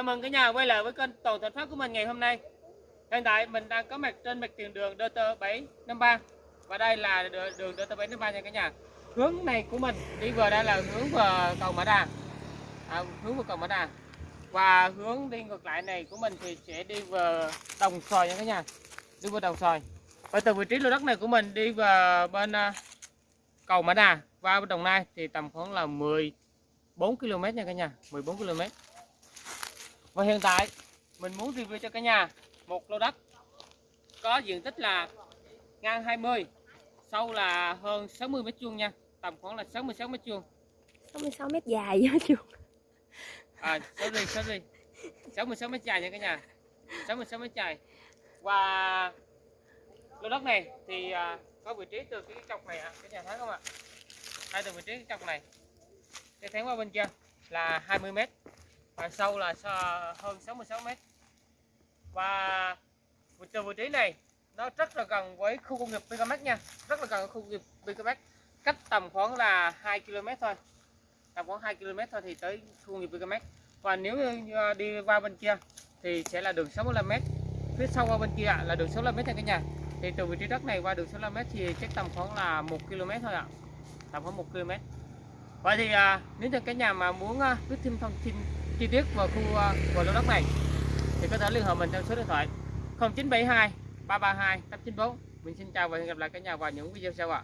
Chào mừng cả nhà quay lại với kênh Toàn Thành Phát của mình ngày hôm nay. Hiện tại mình đang có mặt trên mặt tiền đường DT753 và đây là đường DT753 nha cả nhà. Hướng này của mình đi vừa đây là hướng về cầu Mã Đà. À, hướng về cầu Mã Đà. Và hướng đi ngược lại này của mình thì sẽ đi về Đồng Xoài nha cả nhà. Đi về Đồng Xoài. Và từ vị trí lô đất này của mình đi về bên à, cầu Mã Đà qua bên Đồng Nai thì tầm khoảng là 14 km nha cả nhà, 14 km. Và hiện tại mình muốn review cho cả nhà một lô đất có diện tích là ngang 20, sâu là hơn 60 mét vuông nha, tầm khoảng là 66 mét vuông. 66 mét dài á chú À, sorry, sorry. 66 mét dài nha cả nhà. 66 mét dài. Và lô đất này thì à, có vị trí từ cái cọc này ạ, cả nhà thấy không ạ? Hai từ vị trí cái cọc này. Cái tháng qua bên kia là 20 mét và sâu là hơn 66 mét. Và từ vị trí này nó rất là gần với khu công nghiệp Picamex nha, rất là gần với khu công nghiệp Picamex, cách tầm khoảng là 2 km thôi. Tầm khoảng 2 km thôi thì tới khu công nghiệp Picamex. Và nếu như à, đi qua bên kia thì sẽ là đường 65m. Phía sau qua bên kia là đường 65m nha cả nhà. Thì từ vị trí đất này qua đường 65m thì chắc tầm khoảng là 1 km thôi ạ. Tầm khoảng 1 km. Vậy thì à, nếu như cái nhà mà muốn à, biết thêm thông tin chi tiết về khu à, về lô đất này thì có thể liên hệ mình theo số điện thoại 0972 332 894. Mình xin chào và hẹn gặp lại cả nhà vào những video sau ạ.